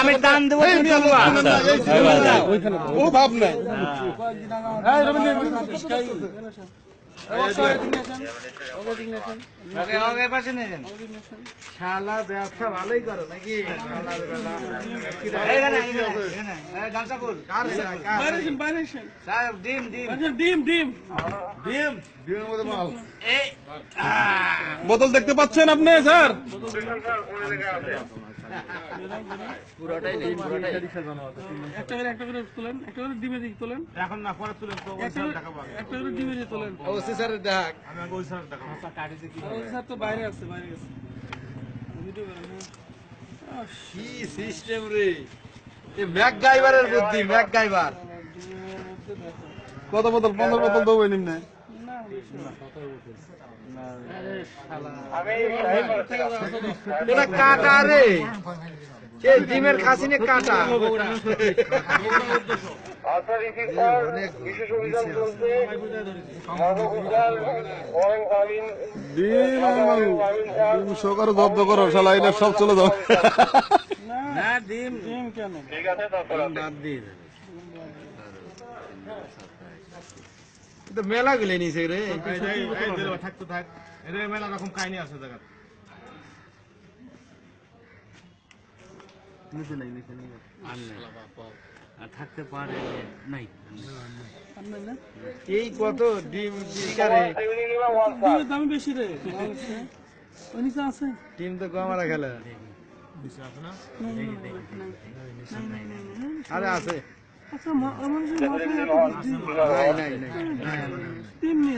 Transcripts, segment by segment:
আমি টান দেবো ও ভাব নাই। শালা ব্যবসা ভালোই করো নাকি? ডিম, ডিম। ডিম ডিম। ডিম। এই, বোতল দেখতে পাচ্ছেন আপনি স্যার? সিস্টেম রে? এ ম্যাক গাইবারের বুদ্ধি ম্যাক গাইবার ডিমের কত বোতল? পনেরো বোতল দেবো নিম্নে। না এটা কাটা রে। কে ডিমের খাসিনে কাটা? ডিম জব্দ করো শালা এটা সব চলে যাও। না ডিম ডিম কেন? দিয়ে দে। তো মেলা গুলো নিছে রে থাকতো থাক এর মেলা রকম কাহিনী আছে জায়গা থাকতে পারে নাই এই কত ডিম দাম বেশি রে। আছে টিম তো কমারা খেলে আরে আছে আচ্ছা মা- আমার যে মাথায় এত বুদ্ধি। নাই নাই নাই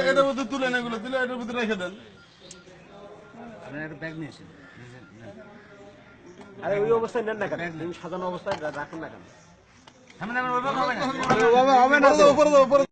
এটার মধ্যে তুলেন এগুলো তুলে এটার ভিতরে রেখে দেন। আরে ওই অবস্থায় নেন না কেন? সাজানো অবস্থায় রাখুন না কেন? হবে না। উপরে উপরে।